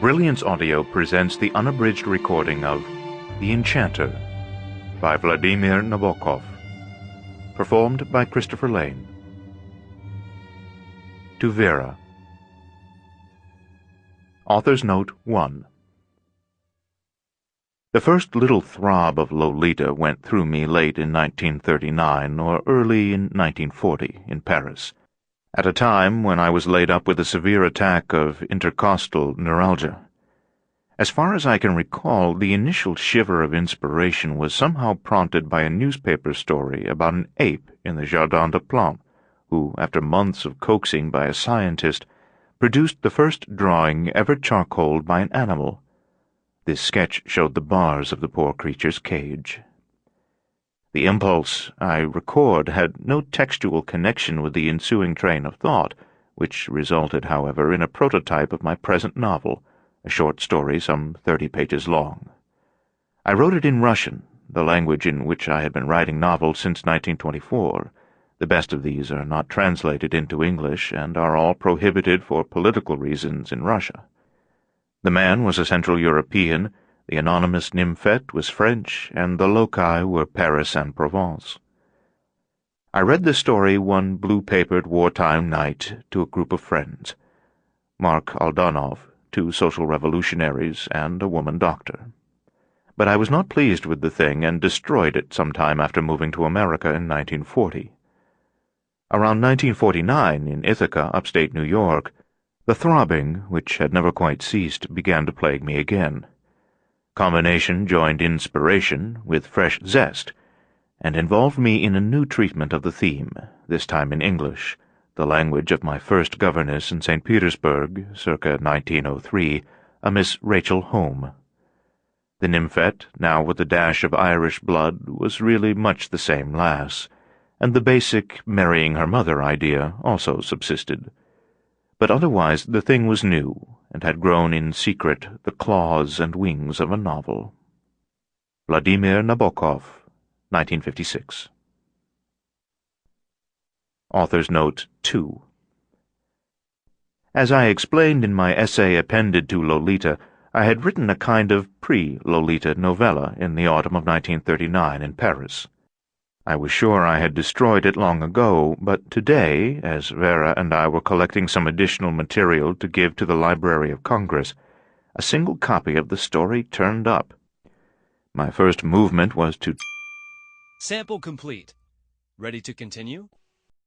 Brilliance Audio presents the unabridged recording of The Enchanter by Vladimir Nabokov, performed by Christopher Lane. To Vera. Author's Note 1 The first little throb of Lolita went through me late in 1939 or early in 1940 in Paris at a time when I was laid up with a severe attack of intercostal neuralgia. As far as I can recall, the initial shiver of inspiration was somehow prompted by a newspaper story about an ape in the Jardin des Plantes, who, after months of coaxing by a scientist, produced the first drawing ever charcoaled by an animal. This sketch showed the bars of the poor creature's cage. The impulse I record had no textual connection with the ensuing train of thought, which resulted, however, in a prototype of my present novel, a short story some thirty pages long. I wrote it in Russian, the language in which I had been writing novels since 1924. The best of these are not translated into English and are all prohibited for political reasons in Russia. The man was a Central European the anonymous nymphette was French, and the loci were Paris and Provence. I read the story one blue-papered wartime night to a group of friends. Mark Aldanov, two social revolutionaries, and a woman doctor. But I was not pleased with the thing and destroyed it some time after moving to America in 1940. Around 1949, in Ithaca, upstate New York, the throbbing, which had never quite ceased, began to plague me again. Combination joined inspiration with fresh zest, and involved me in a new treatment of the theme, this time in English, the language of my first governess in St. Petersburg, circa 1903, a Miss Rachel Home. The nymphette, now with a dash of Irish blood, was really much the same lass, and the basic marrying her mother idea also subsisted. But otherwise the thing was new, had grown in secret the claws and wings of a novel. Vladimir Nabokov, 1956. Author's Note 2 As I explained in my essay appended to Lolita, I had written a kind of pre-Lolita novella in the autumn of 1939 in Paris. I was sure I had destroyed it long ago, but today, as Vera and I were collecting some additional material to give to the Library of Congress, a single copy of the story turned up. My first movement was to... Sample complete. Ready to continue?